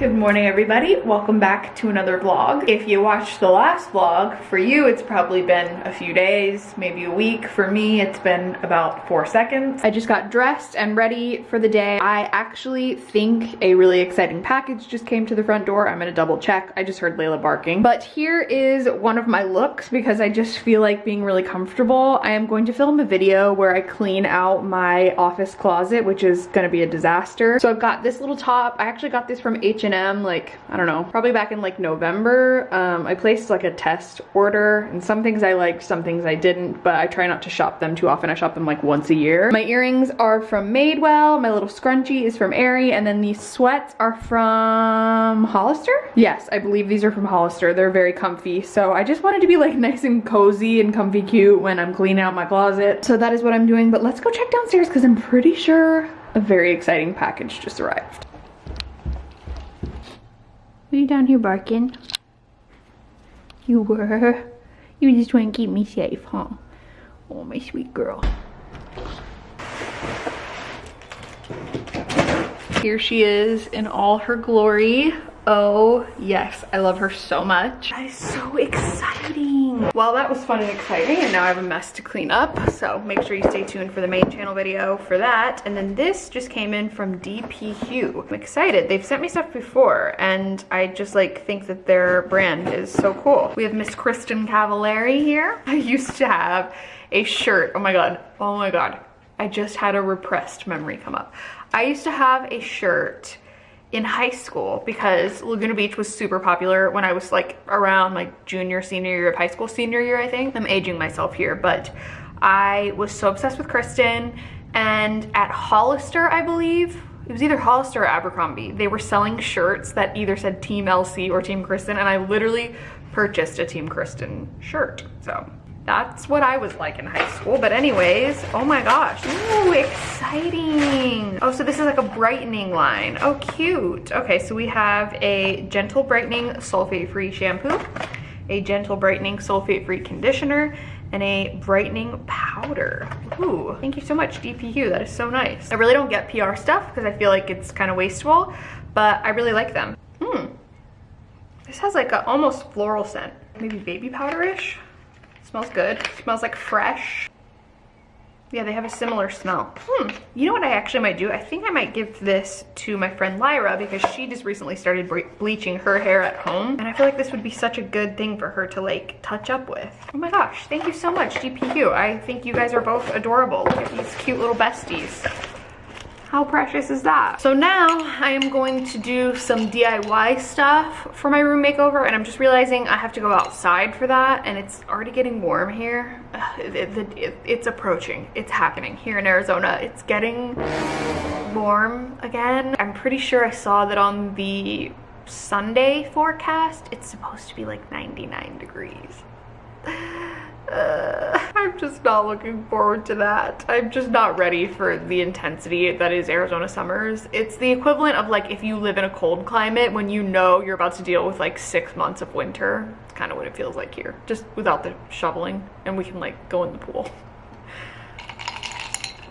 Good morning everybody. Welcome back to another vlog. If you watched the last vlog, for you it's probably been a few days, maybe a week. For me it's been about four seconds. I just got dressed and ready for the day. I actually think a really exciting package just came to the front door. I'm gonna double check. I just heard Layla barking. But here is one of my looks because I just feel like being really comfortable. I am going to film a video where I clean out my office closet, which is gonna be a disaster. So I've got this little top. I actually got this from H&M H&M like, I don't know, probably back in like November. Um, I placed like a test order and some things I liked, some things I didn't, but I try not to shop them too often. I shop them like once a year. My earrings are from Madewell. My little scrunchie is from Aerie. And then these sweats are from Hollister? Yes, I believe these are from Hollister. They're very comfy. So I just wanted to be like nice and cozy and comfy cute when I'm cleaning out my closet. So that is what I'm doing. But let's go check downstairs because I'm pretty sure a very exciting package just arrived. Are you down here barking? You were? You just want to keep me safe, huh? Oh, my sweet girl. Here she is in all her glory. Oh, yes. I love her so much. That is so exciting. Well, that was fun and exciting, and now I have a mess to clean up. So make sure you stay tuned for the main channel video for that. And then this just came in from DP Hue. I'm excited. They've sent me stuff before, and I just like think that their brand is so cool. We have Miss Kristin Cavallari here. I used to have a shirt. Oh my God. Oh my God. I just had a repressed memory come up. I used to have a shirt in high school because Laguna Beach was super popular when I was like around like junior, senior year of high school, senior year, I think. I'm aging myself here, but I was so obsessed with Kristin and at Hollister, I believe, it was either Hollister or Abercrombie. They were selling shirts that either said Team LC or Team Kristin and I literally purchased a Team Kristin shirt. So that's what I was like in high school. But anyways, oh my gosh. Ooh, exciting. Oh, so this is like a brightening line. Oh, cute. Okay, so we have a gentle brightening sulfate-free shampoo, a gentle brightening sulfate-free conditioner, and a brightening powder. Ooh, thank you so much, dpHUE, That is so nice. I really don't get PR stuff because I feel like it's kind of wasteful, but I really like them. Hmm. This has like a almost floral scent. Maybe baby powder-ish? Smells good. Smells like fresh. Yeah, they have a similar smell. Hmm. You know what I actually might do? I think I might give this to my friend Lyra because she just recently started bleaching her hair at home. And I feel like this would be such a good thing for her to like touch up with. Oh my gosh, thank you so much, Hue. I think you guys are both adorable. Look at these cute little besties. How precious is that? So now I am going to do some DIY stuff for my room makeover and I'm just realizing I have to go outside for that and it's already getting warm here. It, it, it, it's approaching. It's happening here in Arizona. It's getting warm again. I'm pretty sure I saw that on the Sunday forecast, it's supposed to be like 99 degrees. Uh, just not looking forward to that. I'm just not ready for the intensity that is Arizona summers. It's the equivalent of like if you live in a cold climate when you know you're about to deal with like six months of winter. It's kind of what it feels like here, just without the shoveling and we can like go in the pool.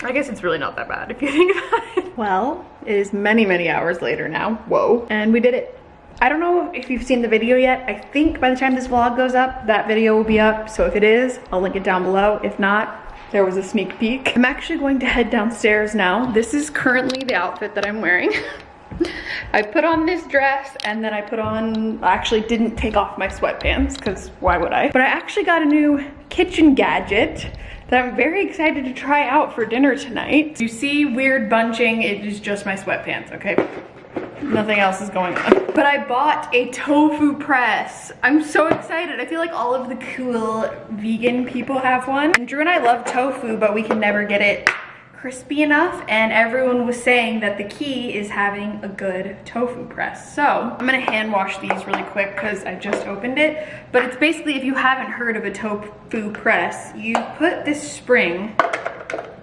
I guess it's really not that bad if you think about it. Well, it is many, many hours later now. Whoa. And we did it. I don't know if you've seen the video yet. I think by the time this vlog goes up, that video will be up. So if it is, I'll link it down below. If not, there was a sneak peek. I'm actually going to head downstairs now. This is currently the outfit that I'm wearing. I put on this dress and then I put on, I actually didn't take off my sweatpants because why would I? But I actually got a new kitchen gadget that I'm very excited to try out for dinner tonight. You see weird bunching, it is just my sweatpants, okay? Nothing else is going on. But I bought a tofu press. I'm so excited. I feel like all of the cool vegan people have one. And Drew and I love tofu, but we can never get it crispy enough and everyone was saying that the key is having a good tofu press. So I'm gonna hand wash these really quick because I just opened it. But it's basically, if you haven't heard of a tofu press, you put this spring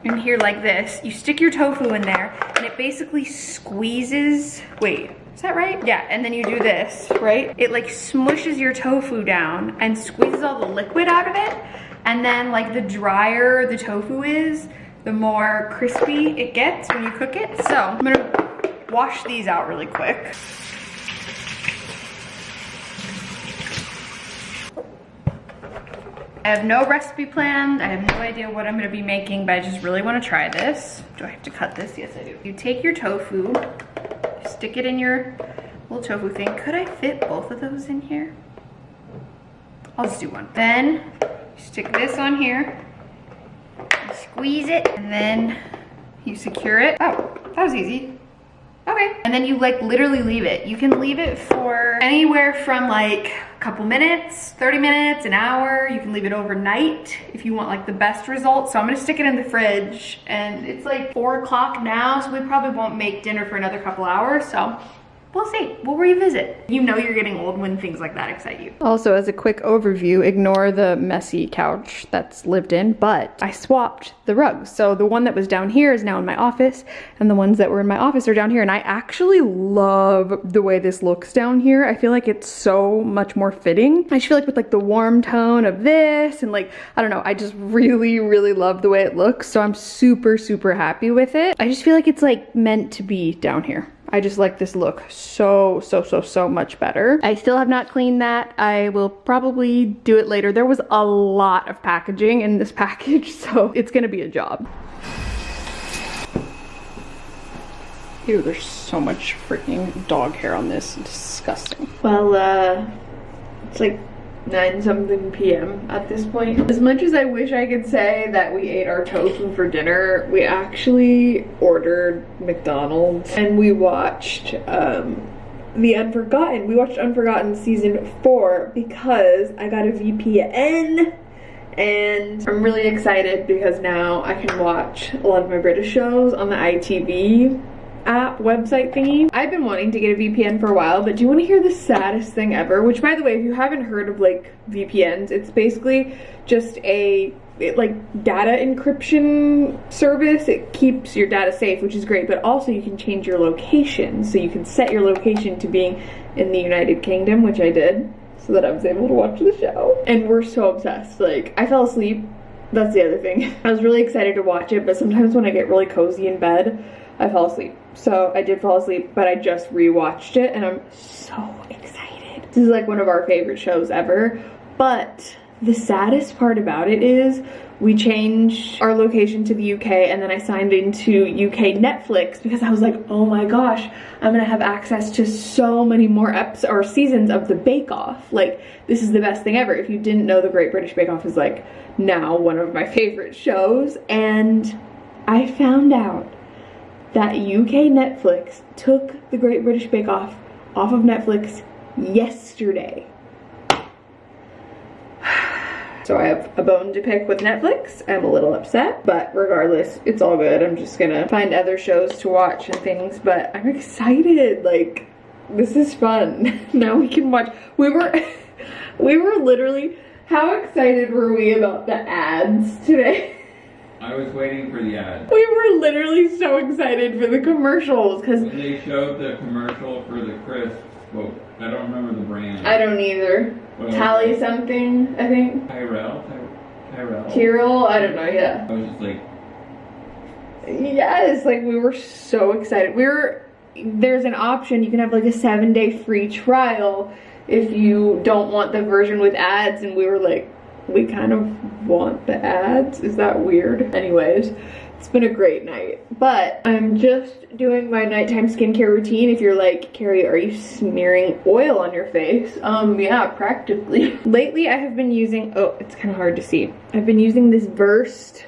in here like this. You stick your tofu in there basically squeezes, wait, is that right? Yeah, and then you do this, right? It like smushes your tofu down and squeezes all the liquid out of it. And then like the drier the tofu is, the more crispy it gets when you cook it. So I'm gonna wash these out really quick. I have no recipe planned. I have no idea what I'm gonna be making, but I just really wanna try this. Do I have to cut this? Yes, I do. You take your tofu, stick it in your little tofu thing. Could I fit both of those in here? I'll just do one. Then stick this on here, squeeze it, and then you secure it. Oh, that was easy. Okay. And then you like literally leave it. You can leave it for anywhere from like a couple minutes, 30 minutes, an hour. You can leave it overnight if you want like the best results. So I'm gonna stick it in the fridge and it's like four o'clock now. So we probably won't make dinner for another couple hours. So we'll see. We'll revisit. You know you're getting old when things like that excite you. Also, as a quick overview, ignore the messy couch that's lived in, but I swapped the rugs. So the one that was down here is now in my office, and the ones that were in my office are down here, and I actually love the way this looks down here. I feel like it's so much more fitting. I just feel like with like the warm tone of this, and like, I don't know, I just really, really love the way it looks, so I'm super, super happy with it. I just feel like it's like meant to be down here. I just like this look so, so, so, so much better. I still have not cleaned that. I will probably do it later. There was a lot of packaging in this package, so it's gonna be a job. Ew, there's so much freaking dog hair on this. Disgusting. Well, uh, it's like 9 something p.m. at this point. As much as I wish I could say that we ate our tofu for dinner, we actually ordered McDonald's and we watched um, The Unforgotten. We watched Unforgotten season 4 because I got a VPN and I'm really excited because now I can watch a lot of my British shows on the ITV app website thingy. I've been wanting to get a VPN for a while, but do you want to hear the saddest thing ever? Which by the way, if you haven't heard of like VPNs, it's basically just a it, like data encryption service. It keeps your data safe, which is great, but also you can change your location. So you can set your location to being in the United Kingdom, which I did, so that I was able to watch the show. And we're so obsessed. Like, I fell asleep. That's the other thing. I was really excited to watch it, but sometimes when I get really cozy in bed, I fall asleep. So I did fall asleep, but I just rewatched it and I'm so excited. This is like one of our favorite shows ever. But the saddest part about it is we changed our location to the UK and then I signed into UK Netflix because I was like, oh my gosh, I'm gonna have access to so many more eps or seasons of the Bake Off. Like, this is the best thing ever. If you didn't know, the Great British Bake Off is like now one of my favorite shows. And I found out that UK Netflix took the Great British Bake Off off of Netflix yesterday. So I have a bone to pick with Netflix. I'm a little upset, but regardless, it's all good. I'm just gonna find other shows to watch and things, but I'm excited. Like, this is fun. now we can watch. We were, we were literally, how excited were we about the ads today? I was waiting for the ad. We were literally so excited for the commercials because they showed the commercial for the crisps. Well, I don't remember the brand. I don't either. Well, Tally something, I think. Tyrell? Tyrell? Tyrell? I don't know, yeah. I was just like... Yes, like we were so excited. We were, there's an option, you can have like a seven day free trial if you don't want the version with ads and we were like, we kind of want the ads. Is that weird? Anyways, it's been a great night. But I'm just doing my nighttime skincare routine. If you're like, Carrie, are you smearing oil on your face? Um, yeah, practically. Lately, I have been using, oh, it's kind of hard to see. I've been using this Versed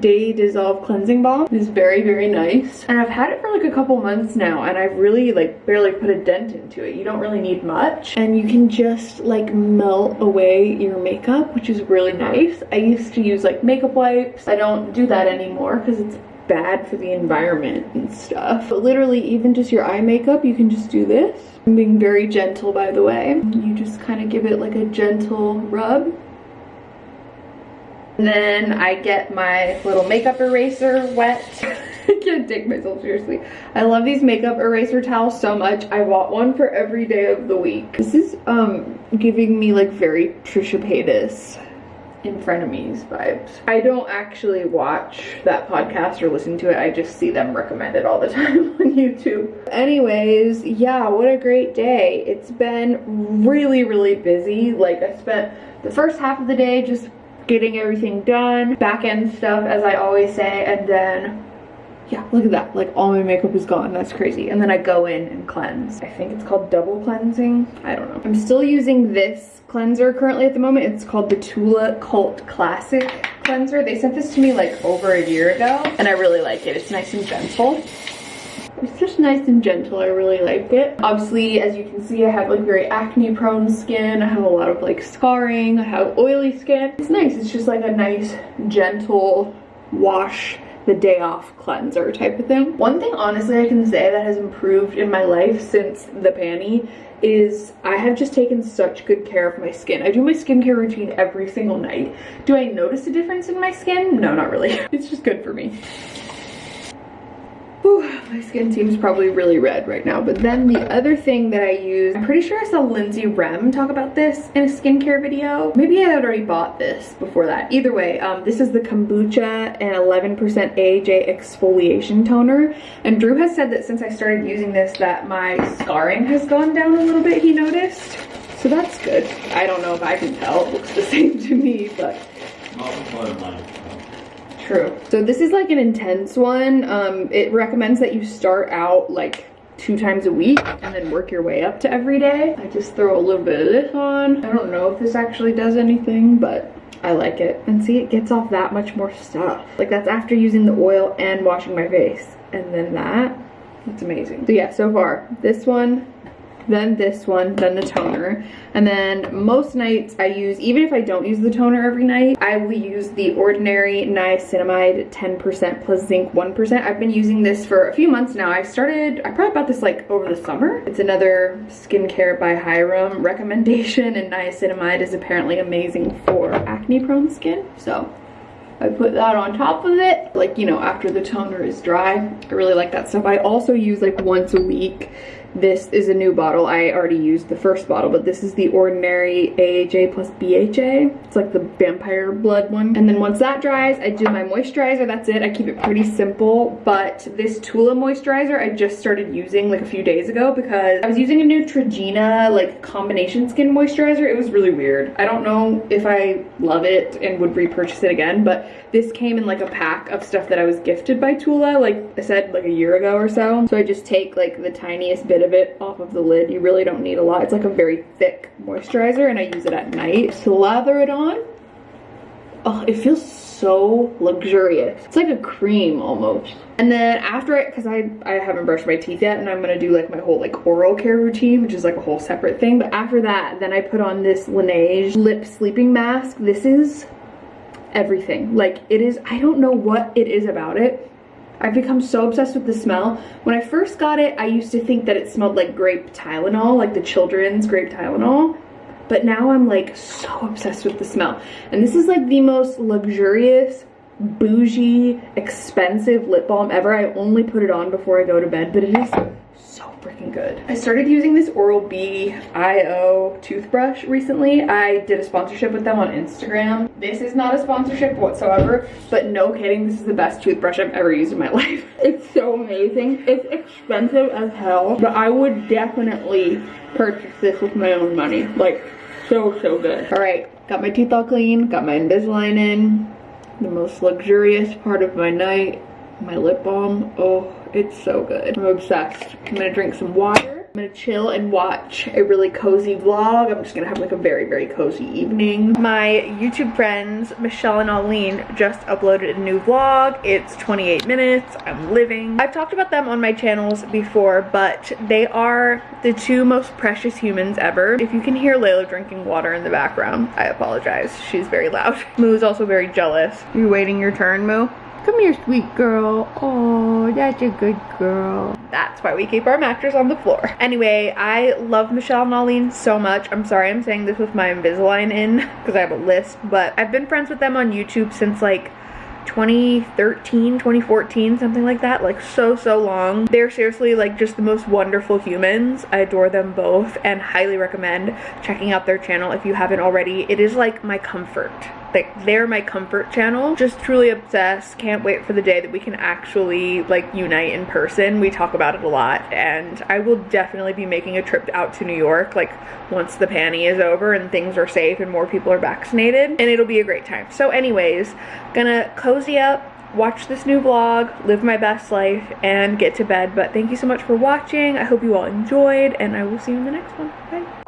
Day Dissolve Cleansing Balm. It's very, very nice. And I've had it for like a couple months now and I've really like barely put a dent into it. You don't really need much. And you can just like melt away your makeup, which is really nice. I used to use like makeup wipes. I don't do that anymore because it's bad for the environment and stuff. But literally even just your eye makeup, you can just do this. I'm being very gentle by the way. You just kind of give it like a gentle rub then I get my little makeup eraser wet. I can't take myself seriously. I love these makeup eraser towels so much. I bought one for every day of the week. This is um giving me like very Trisha Paytas in frenemies vibes. I don't actually watch that podcast or listen to it. I just see them recommended all the time on YouTube. Anyways, yeah, what a great day. It's been really, really busy. Like I spent the first half of the day just getting everything done, back end stuff as I always say, and then yeah, look at that. Like all my makeup is gone. That's crazy. And then I go in and cleanse. I think it's called double cleansing. I don't know. I'm still using this cleanser currently at the moment. It's called the Tula Cult Classic cleanser. They sent this to me like over a year ago and I really like it. It's nice and gentle. It's just nice and gentle. I really like it. Obviously, as you can see, I have like very acne prone skin. I have a lot of like scarring. I have oily skin. It's nice. It's just like a nice gentle wash the day off cleanser type of thing. One thing honestly I can say that has improved in my life since the panty is I have just taken such good care of my skin. I do my skincare routine every single night. Do I notice a difference in my skin? No, not really. It's just good for me. Whew, my skin seems probably really red right now. But then the other thing that I use, I'm pretty sure I saw Lindsay Rem talk about this in a skincare video. Maybe I had already bought this before that. Either way, um, this is the Kombucha and 11% AHA exfoliation toner. And Drew has said that since I started using this that my scarring has gone down a little bit, he noticed. So that's good. I don't know if I can tell. It looks the same to me, but... True. So this is like an intense one. Um, it recommends that you start out like two times a week and then work your way up to every day. I just throw a little bit of this on. I don't know if this actually does anything, but I like it. And see, it gets off that much more stuff. Like that's after using the oil and washing my face. And then that, it's amazing. So yeah, so far, this one, then this one, then the toner. And then most nights I use, even if I don't use the toner every night, I will use the Ordinary Niacinamide 10% plus zinc 1%. I've been using this for a few months now. I started, I probably bought this like over the summer. It's another skincare by Hyram recommendation and niacinamide is apparently amazing for acne prone skin. So I put that on top of it, like, you know, after the toner is dry. I really like that stuff. I also use like once a week this is a new bottle. I already used the first bottle, but this is the ordinary AHA plus BHA. It's like the vampire blood one. And then once that dries, I do my moisturizer. That's it. I keep it pretty simple. But this Tula moisturizer, I just started using like a few days ago because I was using a Neutrogena like combination skin moisturizer. It was really weird. I don't know if I love it and would repurchase it again, but this came in like a pack of stuff that I was gifted by Tula, like I said, like a year ago or so. So I just take like the tiniest bit of it off of the lid. You really don't need a lot. It's like a very thick moisturizer and I use it at night. Slather it on. Oh, it feels so luxurious. It's like a cream almost. And then after it, because I, I haven't brushed my teeth yet and I'm gonna do like my whole like oral care routine, which is like a whole separate thing. But after that, then I put on this Laneige lip sleeping mask. This is everything. Like it is, I don't know what it is about it I've become so obsessed with the smell. When I first got it, I used to think that it smelled like grape Tylenol, like the children's grape Tylenol. But now I'm like so obsessed with the smell. And this is like the most luxurious, bougie, expensive lip balm ever. I only put it on before I go to bed, but it is freaking good. I started using this Oral-B IO toothbrush recently. I did a sponsorship with them on Instagram. This is not a sponsorship whatsoever, but no kidding, this is the best toothbrush I've ever used in my life. It's so amazing. It's expensive as hell, but I would definitely purchase this with my own money. Like, so, so good. All right, got my teeth all clean, got my Invisalign in. The most luxurious part of my night, my lip balm. Oh, it's so good. I'm obsessed. I'm gonna drink some water. I'm gonna chill and watch a really cozy vlog. I'm just gonna have like a very, very cozy evening. My YouTube friends, Michelle and Aline, just uploaded a new vlog. It's 28 minutes. I'm living. I've talked about them on my channels before, but they are the two most precious humans ever. If you can hear Layla drinking water in the background, I apologize. She's very loud. Moo is also very jealous. You waiting your turn, Moo? Come here, sweet girl. Oh, that's a good girl. That's why we keep our mattress on the floor. Anyway, I love Michelle and Aline so much. I'm sorry I'm saying this with my Invisalign in because I have a list, but I've been friends with them on YouTube since like 2013 2014 something like that like so so long they're seriously like just the most wonderful humans i adore them both and highly recommend checking out their channel if you haven't already it is like my comfort like they're my comfort channel. Just truly obsessed. Can't wait for the day that we can actually like unite in person. We talk about it a lot and I will definitely be making a trip out to New York like once the panty is over and things are safe and more people are vaccinated and it'll be a great time. So anyways, gonna cozy up watch this new vlog, live my best life, and get to bed. But thank you so much for watching. I hope you all enjoyed, and I will see you in the next one. Bye.